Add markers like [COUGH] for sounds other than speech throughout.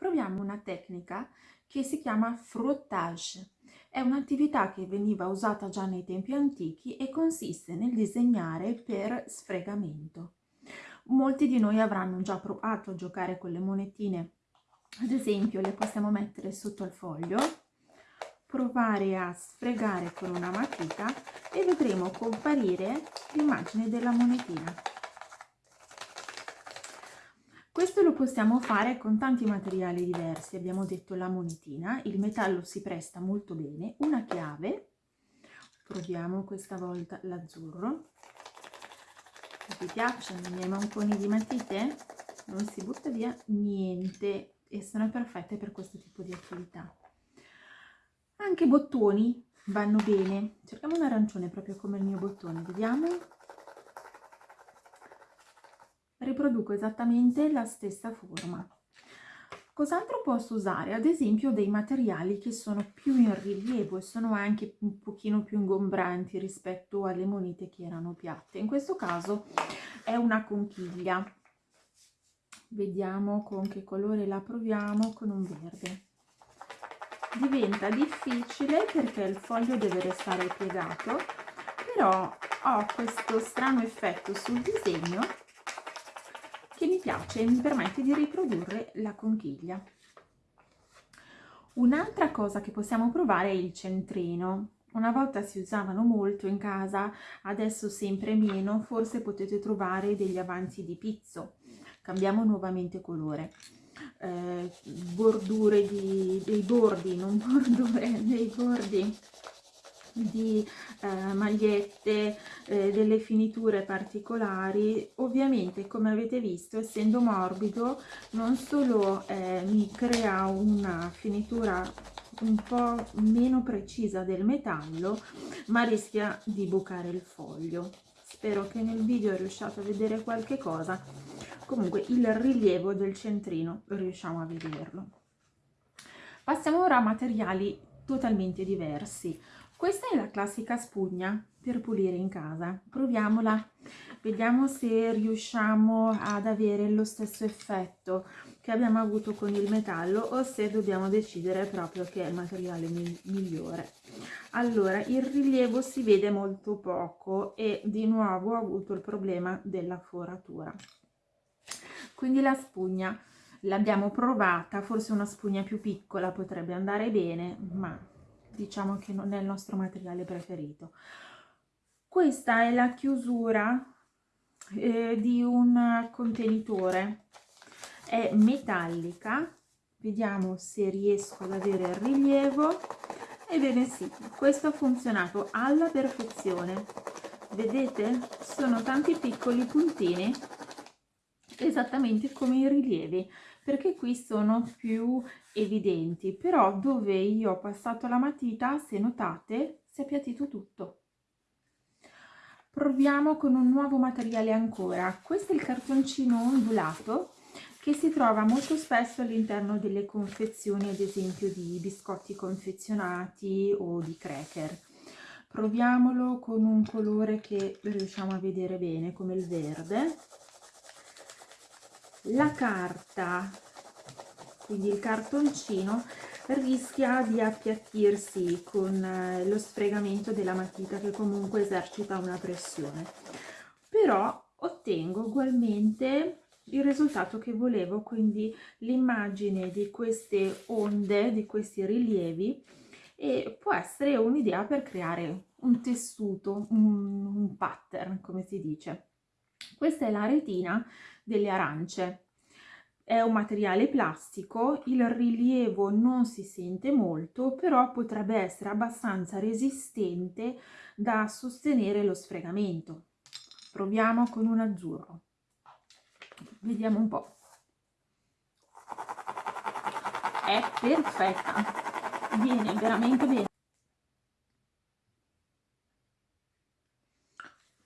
proviamo una tecnica che si chiama frottage. È un'attività che veniva usata già nei tempi antichi e consiste nel disegnare per sfregamento. Molti di noi avranno già provato a giocare con le monetine, ad esempio le possiamo mettere sotto al foglio, provare a sfregare con una matita e vedremo comparire l'immagine della monetina. Questo lo possiamo fare con tanti materiali diversi, abbiamo detto la monetina, il metallo si presta molto bene, una chiave, proviamo questa volta l'azzurro, vi piacciono i miei manconi di matite? Non si butta via niente e sono perfette per questo tipo di attività. Anche bottoni vanno bene, cerchiamo un arancione proprio come il mio bottone, vediamo riproduco esattamente la stessa forma. Cos'altro posso usare? Ad esempio dei materiali che sono più in rilievo e sono anche un pochino più ingombranti rispetto alle monete che erano piatte. In questo caso è una conchiglia. Vediamo con che colore la proviamo, con un verde. Diventa difficile perché il foglio deve restare piegato, però ho questo strano effetto sul disegno che mi piace e mi permette di riprodurre la conchiglia. Un'altra cosa che possiamo provare è il centrino. Una volta si usavano molto in casa, adesso sempre meno, forse potete trovare degli avanzi di pizzo. Cambiamo nuovamente colore. Eh, bordure di, dei bordi, non [LAUGHS] bordure, dei bordi di eh, magliette, eh, delle finiture particolari, ovviamente come avete visto essendo morbido non solo eh, mi crea una finitura un po' meno precisa del metallo ma rischia di bucare il foglio. Spero che nel video riusciate a vedere qualche cosa, comunque il rilievo del centrino riusciamo a vederlo. Passiamo ora a materiali totalmente diversi. Questa è la classica spugna per pulire in casa. Proviamola, vediamo se riusciamo ad avere lo stesso effetto che abbiamo avuto con il metallo o se dobbiamo decidere proprio che è il materiale migliore. Allora, il rilievo si vede molto poco e di nuovo ho avuto il problema della foratura. Quindi la spugna l'abbiamo provata, forse una spugna più piccola potrebbe andare bene, ma diciamo che non è il nostro materiale preferito. Questa è la chiusura eh, di un contenitore, è metallica, vediamo se riesco ad avere il rilievo, ebbene sì, questo ha funzionato alla perfezione, vedete? Sono tanti piccoli puntini, esattamente come i rilievi, perché qui sono più evidenti, però dove io ho passato la matita, se notate, si è appiattito tutto. Proviamo con un nuovo materiale ancora. Questo è il cartoncino ondulato che si trova molto spesso all'interno delle confezioni, ad esempio di biscotti confezionati o di cracker. Proviamolo con un colore che riusciamo a vedere bene, come il verde. La carta quindi il cartoncino rischia di appiattirsi con eh, lo sfregamento della matita che comunque esercita una pressione. Però ottengo ugualmente il risultato che volevo quindi l'immagine di queste onde di questi rilievi e può essere un'idea per creare un tessuto un, un pattern come si dice. Questa è la retina delle arance è un materiale plastico, il rilievo non si sente molto, però potrebbe essere abbastanza resistente da sostenere lo sfregamento. Proviamo con un azzurro. Vediamo un po'. È perfetta, viene veramente bene.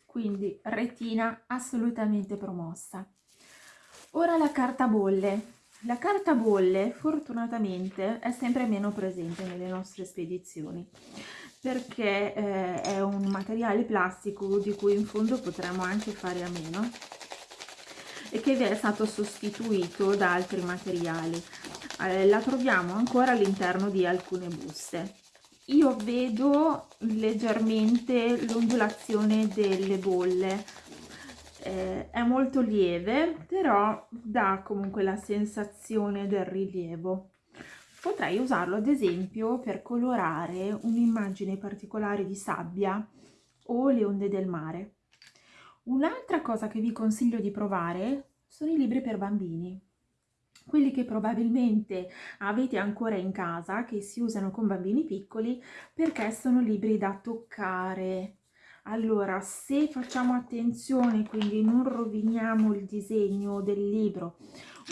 Quindi retina assolutamente promossa. Ora la carta bolle. La carta bolle fortunatamente è sempre meno presente nelle nostre spedizioni perché eh, è un materiale plastico di cui in fondo potremmo anche fare a meno e che è stato sostituito da altri materiali. eh, la troviamo ancora all'interno di alcune buste io vedo leggermente l'ondulazione delle bolle eh, è molto lieve però dà comunque la sensazione del rilievo. Potrei usarlo ad esempio per colorare un'immagine particolare di sabbia o le onde del mare. Un'altra cosa che vi consiglio di provare sono i libri per bambini. Quelli che probabilmente avete ancora in casa, che si usano con bambini piccoli, perché sono libri da toccare. Allora, se facciamo attenzione, quindi non roviniamo il disegno del libro,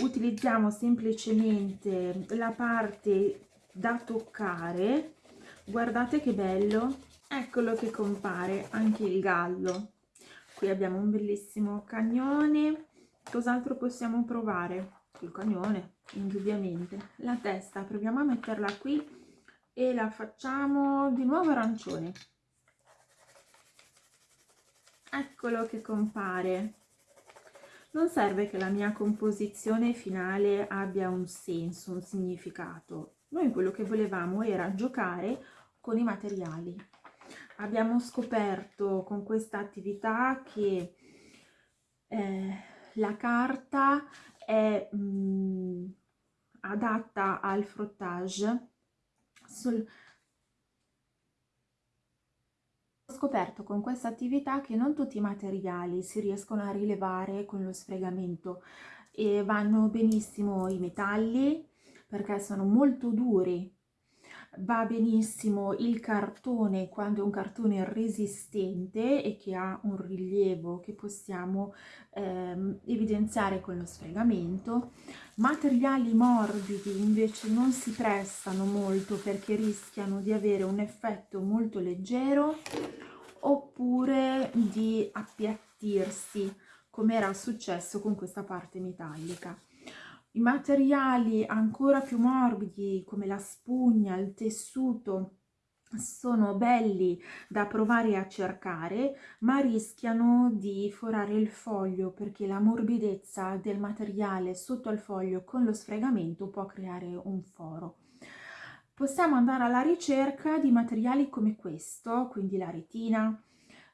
utilizziamo semplicemente la parte da toccare, guardate che bello, eccolo che compare anche il gallo. Qui abbiamo un bellissimo cagnone, cos'altro possiamo provare? il cagnone indubbiamente la testa proviamo a metterla qui e la facciamo di nuovo arancione eccolo che compare. Non serve che la mia composizione finale abbia un senso, un significato. Noi quello che volevamo era giocare con i materiali. Abbiamo scoperto con questa attività che eh, la carta è mh, mm, adatta al frottage. Sul... ho scoperto con questa attività che non tutti i materiali si riescono a rilevare con lo sfregamento e vanno benissimo i metalli perché sono molto duri. Va benissimo il cartone quando è un cartone resistente e che ha un rilievo che possiamo ehm, evidenziare con lo sfregamento. Materiali morbidi invece non si prestano molto perché rischiano di avere un effetto molto leggero oppure di appiattirsi come era successo con questa parte metallica i materiali ancora più morbidi come la spugna, il tessuto sono belli da provare a cercare ma rischiano di forare il foglio perché la morbidezza del materiale sotto al foglio con lo sfregamento può creare un foro. Possiamo andare alla ricerca di materiali come questo, quindi la retina,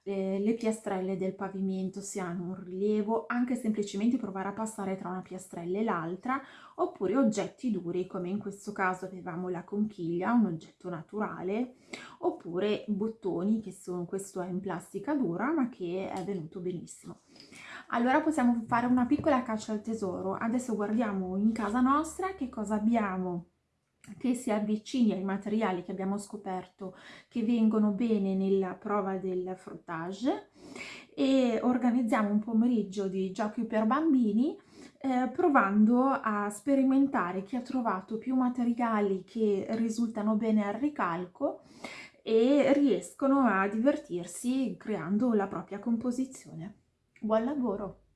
eh, le piastrelle del pavimento si hanno un rilievo, anche semplicemente provare a passare tra una piastrella e l'altra, oppure oggetti duri come in questo caso avevamo la conchiglia, un oggetto naturale, oppure bottoni che sono, questo è in plastica dura ma che è venuto benissimo. Allora possiamo fare una piccola caccia al tesoro, adesso guardiamo in casa nostra che cosa abbiamo che si avvicini ai materiali che abbiamo scoperto che vengono bene nella prova del frottage e organizziamo un pomeriggio di giochi per bambini eh, provando a sperimentare chi ha trovato più materiali che risultano bene al ricalco e riescono a divertirsi creando la propria composizione. Buon lavoro!